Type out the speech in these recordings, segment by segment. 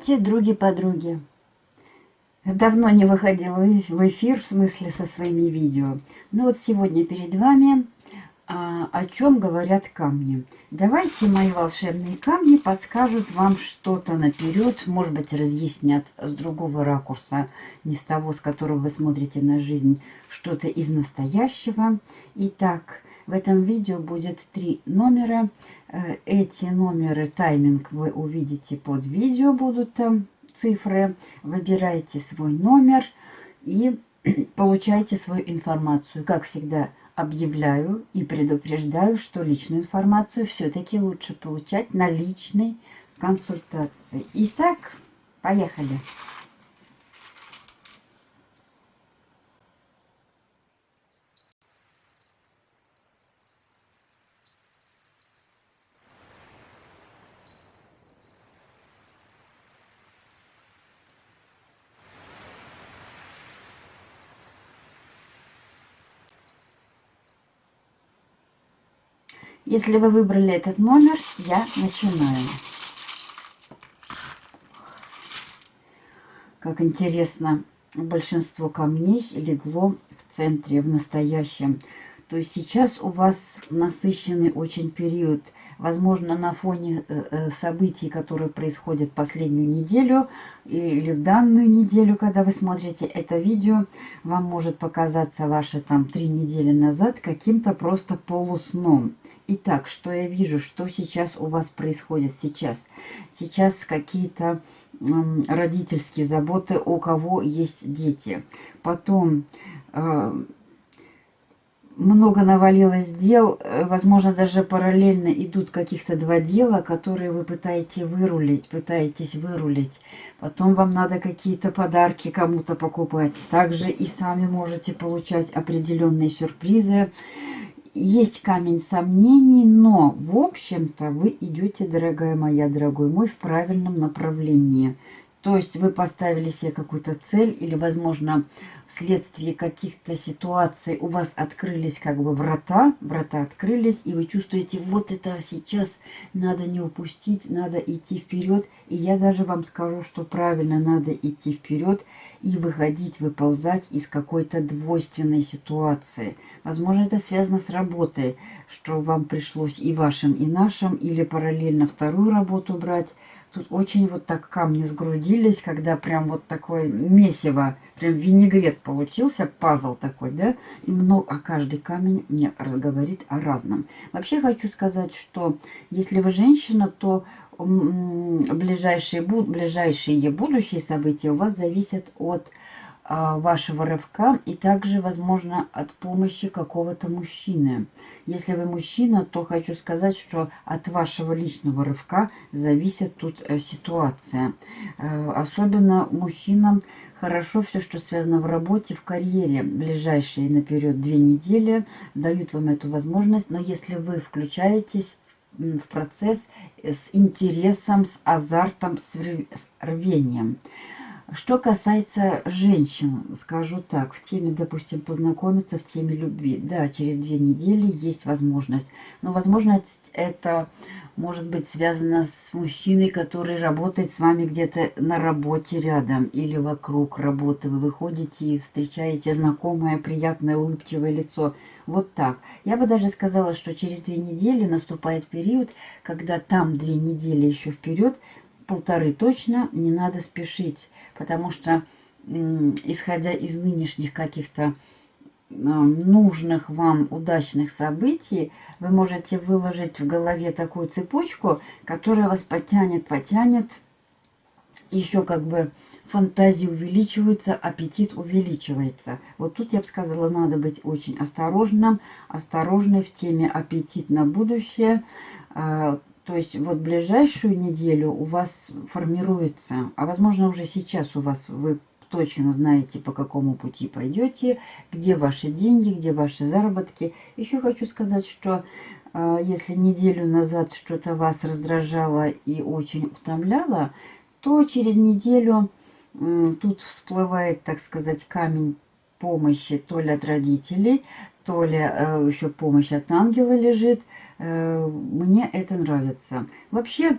Здравствуйте, други-подруги! Давно не выходила в эфир, в смысле со своими видео. Но вот сегодня перед вами а, о чем говорят камни. Давайте мои волшебные камни подскажут вам что-то наперед, может быть разъяснят с другого ракурса, не с того, с которого вы смотрите на жизнь, что-то из настоящего. Итак, в этом видео будет три номера. Э, эти номеры, тайминг вы увидите под видео, будут там цифры. Выбирайте свой номер и получайте свою информацию. Как всегда, объявляю и предупреждаю, что личную информацию все-таки лучше получать на личной консультации. Итак, поехали. Если вы выбрали этот номер, я начинаю. Как интересно, большинство камней легло в центре, в настоящем. То есть сейчас у вас насыщенный очень период. Возможно, на фоне э, э, событий, которые происходят последнюю неделю или в данную неделю, когда вы смотрите это видео, вам может показаться ваше там три недели назад каким-то просто полусном. Итак, что я вижу, что сейчас у вас происходит сейчас? Сейчас какие-то родительские заботы, у кого есть дети. Потом э, много навалилось дел, э, возможно, даже параллельно идут каких-то два дела, которые вы пытаетесь вырулить, пытаетесь вырулить. Потом вам надо какие-то подарки кому-то покупать. Также и сами можете получать определенные сюрпризы есть камень сомнений, но, в общем-то, вы идете, дорогая моя, дорогой мой, в правильном направлении. То есть вы поставили себе какую-то цель или, возможно, вследствие каких-то ситуаций у вас открылись как бы врата, врата открылись, и вы чувствуете, вот это сейчас надо не упустить, надо идти вперед. И я даже вам скажу, что правильно надо идти вперед и выходить, выползать из какой-то двойственной ситуации. Возможно, это связано с работой, что вам пришлось и вашим, и нашим, или параллельно вторую работу брать. Тут очень вот так камни сгрудились, когда прям вот такое месиво, прям винегрет получился, пазл такой, да? И много, а каждый камень мне говорит о разном. Вообще хочу сказать, что если вы женщина, то ближайшие, ближайшие будущие события у вас зависят от вашего рывка и также, возможно, от помощи какого-то мужчины. Если вы мужчина, то хочу сказать, что от вашего личного рывка зависит тут э, ситуация. Э, особенно мужчинам хорошо все, что связано в работе, в карьере. Ближайшие наперед две недели дают вам эту возможность. Но если вы включаетесь в процесс с интересом, с азартом, с рвением – что касается женщин, скажу так, в теме, допустим, познакомиться, в теме любви, да, через две недели есть возможность. Но возможность это может быть связано с мужчиной, который работает с вами где-то на работе рядом или вокруг работы. Вы выходите и встречаете знакомое, приятное, улыбчивое лицо. Вот так. Я бы даже сказала, что через две недели наступает период, когда там две недели еще вперед полторы точно не надо спешить, потому что, исходя из нынешних каких-то нужных вам удачных событий, вы можете выложить в голове такую цепочку, которая вас потянет, потянет, еще как бы фантазия увеличивается, аппетит увеличивается. Вот тут я бы сказала, надо быть очень осторожным, осторожной в теме аппетит на будущее, а, то есть вот ближайшую неделю у вас формируется, а возможно уже сейчас у вас вы точно знаете, по какому пути пойдете, где ваши деньги, где ваши заработки. Еще хочу сказать, что э, если неделю назад что-то вас раздражало и очень утомляло, то через неделю э, тут всплывает, так сказать, камень помощи то ли от родителей, то ли э, еще помощь от ангела лежит – мне это нравится. Вообще,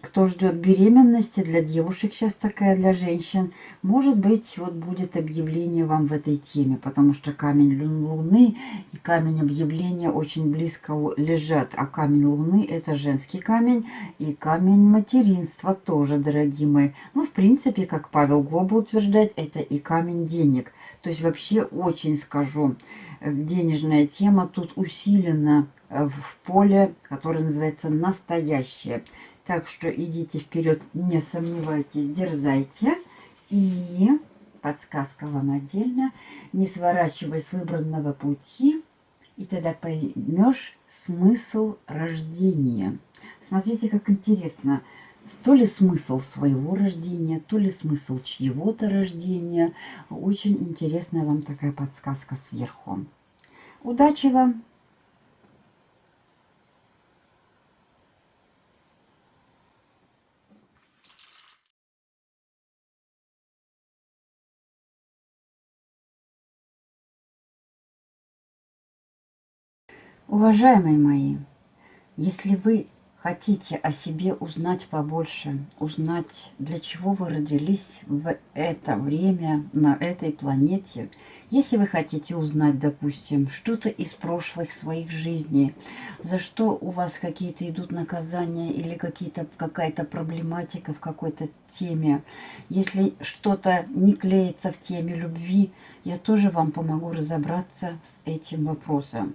кто ждет беременности, для девушек сейчас такая, для женщин, может быть, вот будет объявление вам в этой теме, потому что камень Луны и камень объявления очень близко лежат, а камень Луны это женский камень и камень материнства тоже, дорогие мои. Ну, в принципе, как Павел Глоба утверждает, это и камень денег. То есть вообще очень скажу, э, денежная тема тут усилена э, в поле, которое называется «настоящее». Так что идите вперед, не сомневайтесь, дерзайте. И подсказка вам отдельно. Не сворачивай с выбранного пути, и тогда поймешь смысл рождения. Смотрите, как интересно. То ли смысл своего рождения, то ли смысл чьего-то рождения. Очень интересная вам такая подсказка сверху. Удачи вам! Уважаемые мои, если вы хотите о себе узнать побольше, узнать, для чего вы родились в это время на этой планете, если вы хотите узнать, допустим, что-то из прошлых своих жизней, за что у вас какие-то идут наказания или какая-то проблематика в какой-то теме, если что-то не клеится в теме любви, я тоже вам помогу разобраться с этим вопросом.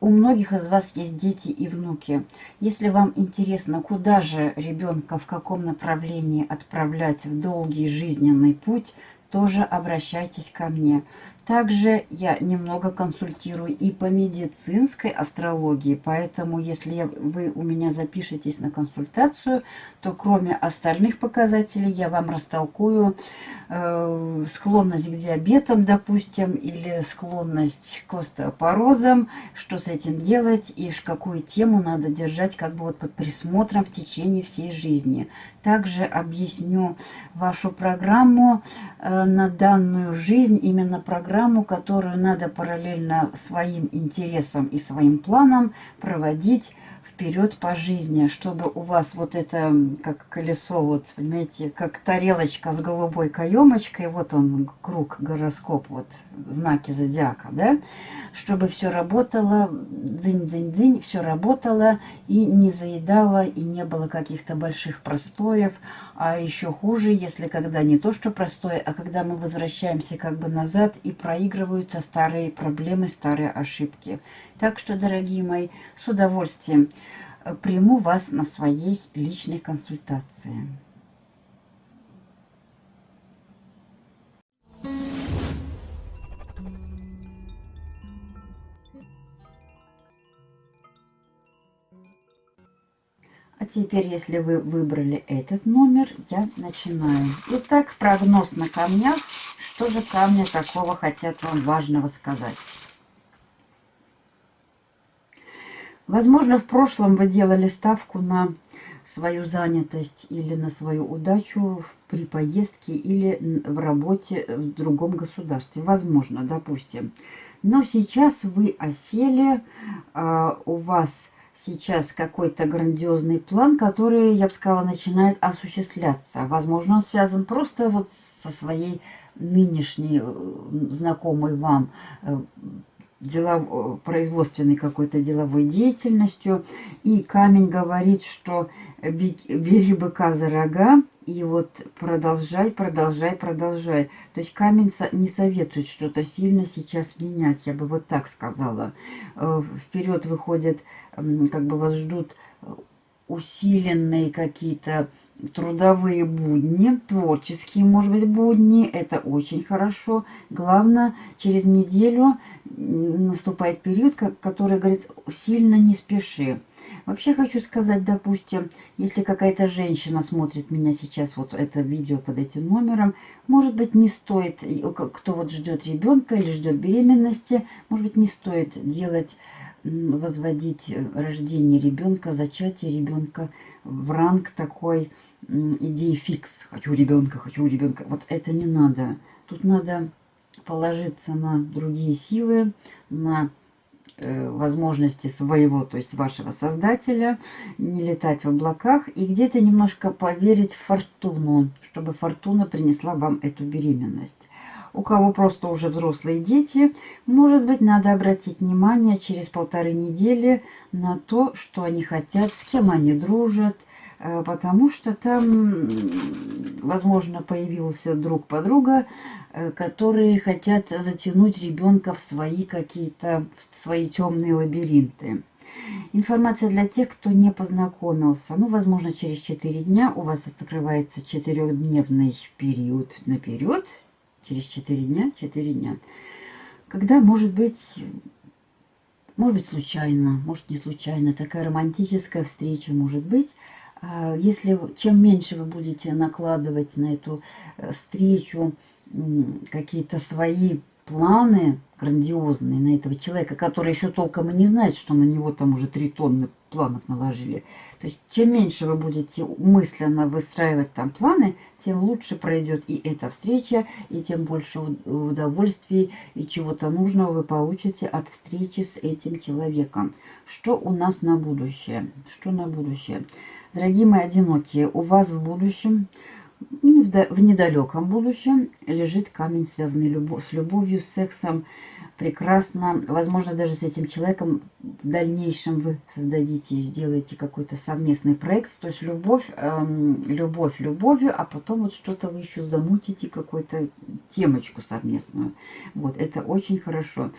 У многих из вас есть дети и внуки. Если вам интересно, куда же ребенка, в каком направлении отправлять в долгий жизненный путь, тоже обращайтесь ко мне. Также я немного консультирую и по медицинской астрологии, поэтому если вы у меня запишетесь на консультацию, то кроме остальных показателей я вам растолкую э, склонность к диабетам, допустим, или склонность к остеопорозам, что с этим делать и какую тему надо держать как бы вот под присмотром в течение всей жизни. Также объясню вашу программу э, на данную жизнь, именно программу, которую надо параллельно своим интересам и своим планам проводить вперед по жизни, чтобы у вас вот это, как колесо, вот, понимаете, как тарелочка с голубой каемочкой, вот он, круг, гороскоп, вот, знаки зодиака, да, чтобы все работало, дзынь-дзынь-дзынь, все работало и не заедало, и не было каких-то больших простоев, а еще хуже, если когда не то, что простое, а когда мы возвращаемся как бы назад и проигрываются старые проблемы, старые ошибки. Так что, дорогие мои, с удовольствием э, приму вас на своей личной консультации. А теперь, если вы выбрали этот номер, я начинаю. Итак, прогноз на камнях. Что же камни такого хотят вам важного сказать? Возможно, в прошлом вы делали ставку на свою занятость или на свою удачу при поездке или в работе в другом государстве. Возможно, допустим. Но сейчас вы осели, а, у вас сейчас какой-то грандиозный план, который, я бы сказала, начинает осуществляться. Возможно, он связан просто вот со своей нынешней э, знакомой вам э, делов... Э, производственной какой-то деловой деятельностью. И камень говорит, что бери быка за рога, и вот продолжай, продолжай, продолжай. То есть камень не советует что-то сильно сейчас менять, я бы вот так сказала. Вперед выходит как бы вас ждут э, усиленные какие-то трудовые будни, творческие, может быть, будни. Это очень хорошо. Главное, через неделю наступает период, который говорит, сильно не спеши. Вообще хочу сказать, допустим, если какая-то женщина смотрит меня сейчас, вот это видео под этим номером, может быть, не стоит, кто вот ждет ребенка или ждет беременности, может быть, не стоит делать возводить э, рождение ребенка, зачатие ребенка в ранг такой идеи фикс. Хочу ребенка, хочу ребенка. Вот это не надо. Тут надо положиться на другие силы, на э, возможности своего, то есть вашего создателя, не летать в облаках и где-то немножко поверить в фортуну, чтобы фортуна принесла вам эту беременность. У кого просто уже взрослые дети, может быть, надо обратить внимание через полторы недели на то, что они хотят, с кем они дружат, потому что там, возможно, появился друг подруга, э, которые хотят затянуть ребенка в свои какие-то, свои темные лабиринты. Информация для тех, кто не познакомился. Ну, возможно, через 4 дня у вас открывается четырехдневный период наперед, через 4 дня, 4 дня. Когда, может быть, может быть, случайно, может, не случайно, такая романтическая встреча может быть. А если чем меньше вы будете накладывать на эту э, встречу какие-то свои планы грандиозные на этого человека, который еще толком и не знает, что на него там уже три тонны планов наложили. То есть, чем меньше вы будете мысленно выстраивать там планы, тем лучше пройдет и эта встреча, и тем больше удовольствий и чего-то нужного вы получите от встречи с этим человеком. Что у нас на будущее? Что на будущее? Дорогие мои одинокие, у вас в будущем в недалеком будущем лежит камень, связанный с любовью, с сексом. Прекрасно. Возможно, даже с этим человеком в дальнейшем вы создадите сделаете какой-то совместный проект. То есть любовь, эм, любовь любовью, а потом вот что-то вы еще замутите, какую-то темочку совместную. Вот, это очень хорошо.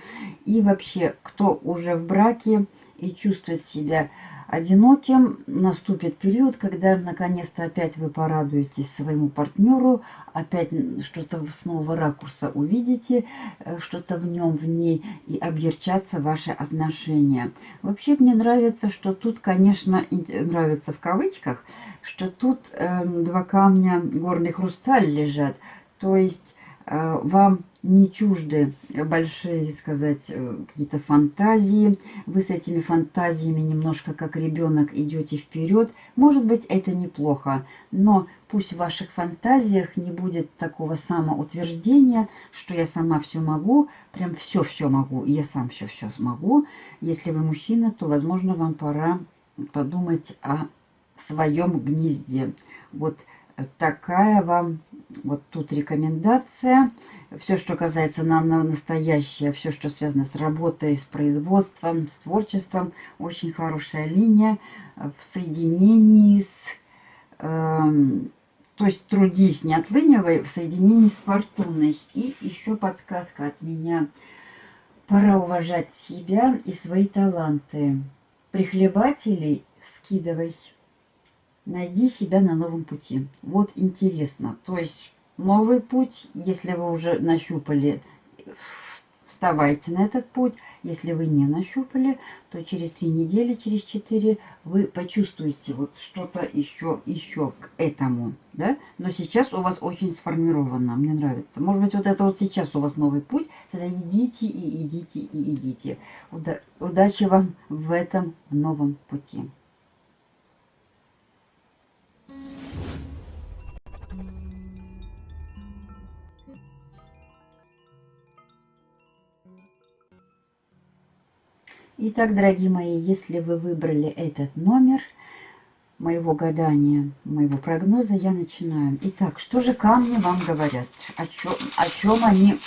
И вообще, кто уже в браке и чувствует себя одиноким, наступит период, когда наконец-то опять вы порадуетесь своему партнеру, опять что-то с нового ракурса увидите, э, что-то в нем, в ней, и объерчатся ваши отношения. Вообще мне нравится, что тут, конечно, нравится в кавычках, что тут э, два камня горный хрусталь лежат, то есть э, вам не чужды большие, сказать, э, какие-то фантазии. Вы с этими фантазиями немножко как ребенок идете вперед. Может быть, это неплохо, но пусть в ваших фантазиях не будет такого самоутверждения, что я сама все могу, прям все-все могу, я сам все-все смогу. Если вы мужчина, то, возможно, вам пора подумать о своем гнезде. Вот такая вам вот тут рекомендация. Все, что касается на, на настоящее, все, что связано с работой, с производством, с творчеством, очень хорошая линия в соединении с... Э, то есть трудись, не отлынивай, в соединении с фортуной. И еще подсказка от меня. Пора уважать себя и свои таланты. Прихлебателей скидывай найди себя на новом пути. Вот интересно. То есть новый путь, если вы уже нащупали, вставайте на этот путь. Если вы не нащупали, то через три недели, через четыре вы почувствуете вот что-то еще, еще к этому. Да? Но сейчас у вас очень сформировано, мне нравится. Может быть, вот это вот сейчас у вас новый путь, тогда идите и идите и идите. Уда удачи вам в этом новом пути. Итак, дорогие мои, если вы выбрали этот номер моего гадания, моего прогноза, я начинаю. Итак, что же камни вам говорят? О чем, о чем они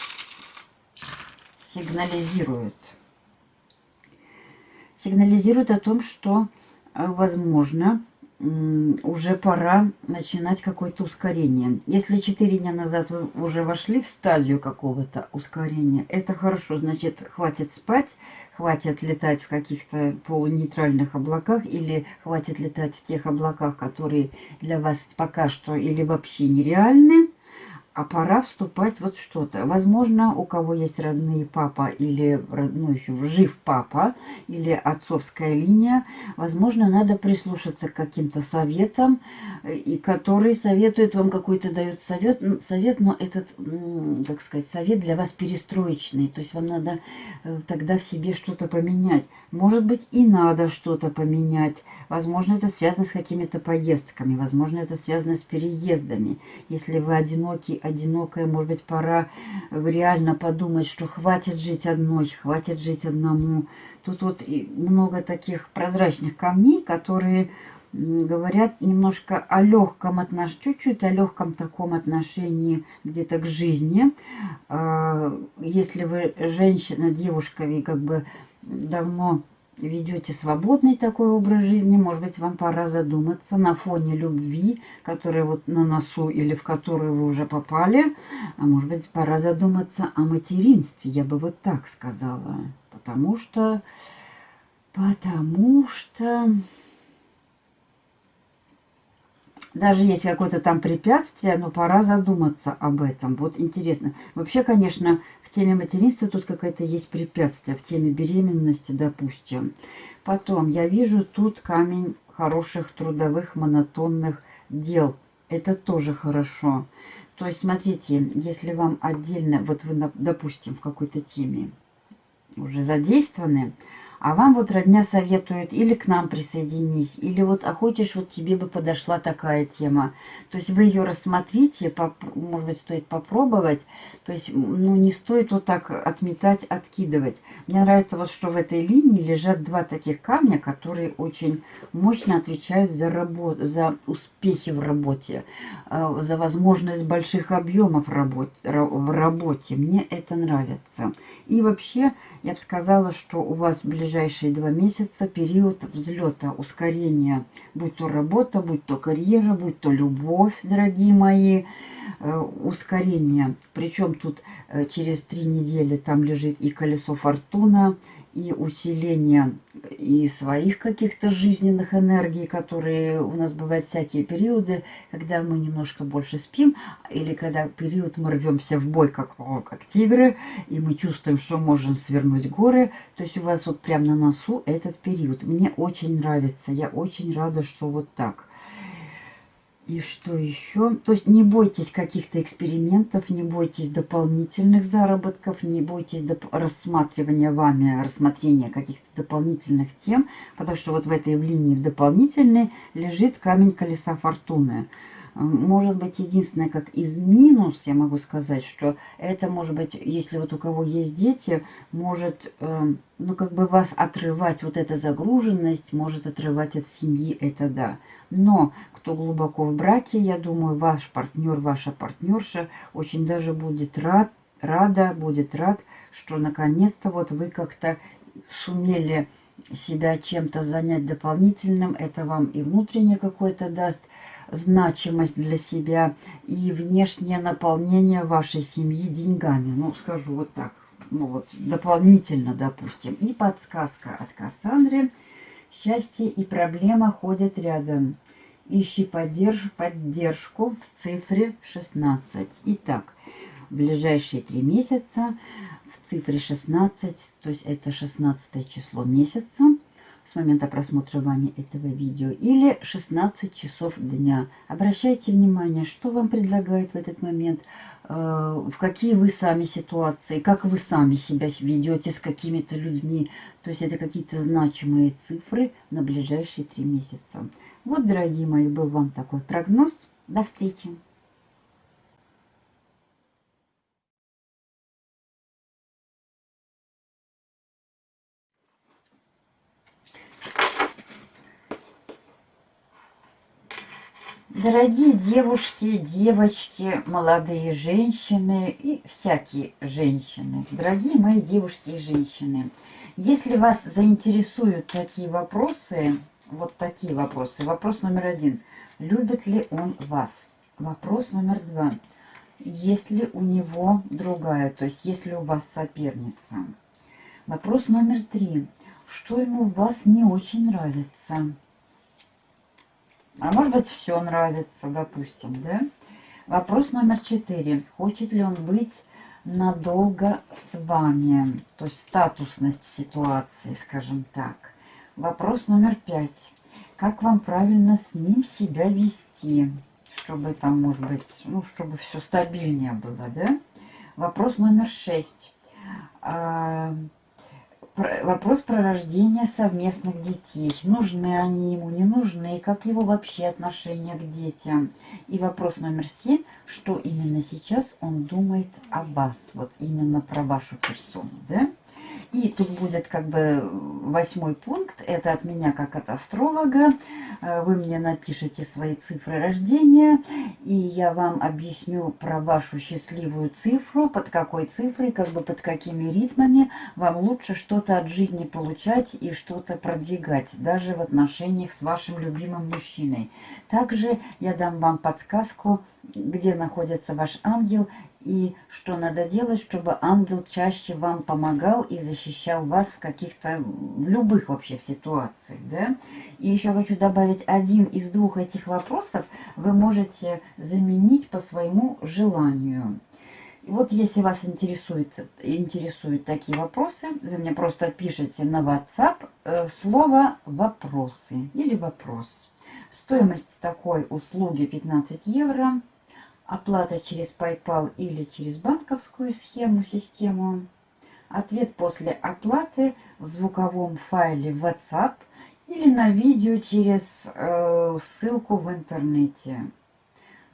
сигнализируют? Сигнализируют о том, что, э, возможно, уже пора начинать какое-то ускорение. Если 4 дня назад вы уже вошли в стадию какого-то ускорения, это хорошо, значит, хватит спать, хватит летать в каких-то полунейтральных облаках или хватит летать в тех облаках, которые для вас пока что или вообще нереальны, а пора вступать вот что-то. Возможно, у кого есть родные папа или, ну, еще жив папа или отцовская линия, возможно, надо прислушаться к каким-то советам, и который советует вам какой-то дает совет, совет, но этот, так сказать, совет для вас перестроечный. То есть вам надо э, тогда в себе что-то поменять. Может быть, и надо что-то поменять. Возможно, это связано с какими-то поездками, возможно, это связано с переездами. Если вы одинокий, одинокая, может быть, пора реально подумать, что хватит жить одной, хватит жить одному. Тут вот много таких прозрачных камней, которые говорят немножко о легком отношении, чуть-чуть о легком таком отношении где-то к жизни. А, если вы женщина, девушка, и как бы давно ведете свободный такой образ жизни, может быть, вам пора задуматься на фоне любви, которая вот на носу или в которую вы уже попали, а может быть, пора задуматься о материнстве, я бы вот так сказала, потому что, потому что даже если какое-то там препятствие, но пора задуматься об этом. Вот интересно. Вообще, конечно, теме материнства тут какая-то есть препятствие, в теме беременности, допустим. Потом, я вижу тут камень хороших трудовых монотонных дел. Это тоже хорошо. То есть, смотрите, если вам отдельно, вот вы, допустим, в какой-то теме уже задействованы, а вам вот родня советует или к нам присоединись, или вот, а хочешь, вот тебе бы подошла такая тема. То есть вы ее рассмотрите, может быть, стоит попробовать. То есть, ну, не стоит вот так отметать, откидывать. Мне нравится вот, что в этой линии лежат два таких камня, которые очень мощно отвечают за, работу, за успехи в работе, э, за возможность больших объемов в работе. Мне это нравится. И вообще, я бы сказала, что у вас в ближайшие два месяца период взлета, ускорения, будь то работа, будь то карьера, будь то любовь, дорогие мои, э, ускорение. Причем тут э, через три недели там лежит и колесо фортуна, и усиление и своих каких-то жизненных энергий, которые у нас бывают всякие периоды, когда мы немножко больше спим, или когда период мы рвемся в бой, как, как тигры, и мы чувствуем, что можем свернуть горы. То есть у вас вот прямо на носу этот период. Мне очень нравится, я очень рада, что вот так. И что еще? То есть не бойтесь каких-то экспериментов, не бойтесь дополнительных заработков, не бойтесь рассматривания вами, рассмотрения каких-то дополнительных тем, потому что вот в этой линии в дополнительной лежит камень колеса фортуны. Может быть, единственное, как из минус, я могу сказать, что это может быть, если вот у кого есть дети, может, э, ну, как бы вас отрывать, вот эта загруженность может отрывать от семьи, это да. Но кто глубоко в браке, я думаю, ваш партнер, ваша партнерша очень даже будет рад, рада, будет рад, что наконец-то вот вы как-то сумели себя чем-то занять дополнительным. Это вам и внутреннее какое-то даст значимость для себя, и внешнее наполнение вашей семьи деньгами. Ну, скажу вот так, ну вот дополнительно, допустим. И подсказка от Кассандры – Счастье и проблема ходят рядом. Ищи поддерж поддержку в цифре 16. Итак, в ближайшие три месяца в цифре 16, то есть это 16 число месяца, с момента просмотра вами этого видео, или 16 часов дня. Обращайте внимание, что вам предлагает в этот момент, э, в какие вы сами ситуации, как вы сами себя ведете с какими-то людьми. То есть это какие-то значимые цифры на ближайшие три месяца. Вот, дорогие мои, был вам такой прогноз. До встречи! Дорогие девушки, девочки, молодые женщины и всякие женщины, дорогие мои девушки и женщины, если вас заинтересуют такие вопросы, вот такие вопросы, вопрос номер один, любит ли он вас? Вопрос номер два, есть ли у него другая, то есть есть ли у вас соперница? Вопрос номер три, что ему у вас не очень нравится? А может быть, все нравится, допустим, да? Вопрос номер четыре. Хочет ли он быть надолго с вами? То есть статусность ситуации, скажем так. Вопрос номер пять. Как вам правильно с ним себя вести? Чтобы там, может быть, ну, чтобы все стабильнее было, да? Вопрос номер шесть. Вопрос про рождение совместных детей. Нужны они ему, не нужны, как его вообще отношение к детям. И вопрос номер семь, что именно сейчас он думает о вас, вот именно про вашу персону, да? И тут будет как бы восьмой пункт, это от меня как от астролога. Э, вы мне напишите свои цифры рождения, и я вам объясню про вашу счастливую цифру, под какой цифрой, как бы под какими ритмами вам лучше что-то от жизни получать и что-то продвигать, даже в отношениях с вашим любимым мужчиной. Также я дам вам подсказку, где находится ваш ангел и что надо делать, чтобы ангел чаще вам помогал и защищал вас в каких-то, в любых вообще ситуациях, да. И еще хочу добавить, один из двух этих вопросов вы можете заменить по своему желанию. Вот если вас интересует, интересуют такие вопросы, вы мне просто пишите на WhatsApp э, слово «вопросы» или «вопрос». Стоимость такой услуги 15 евро. Оплата через PayPal или через банковскую схему, систему. Ответ после оплаты в звуковом файле WhatsApp или на видео через э, ссылку в интернете.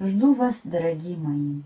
Жду вас, дорогие мои.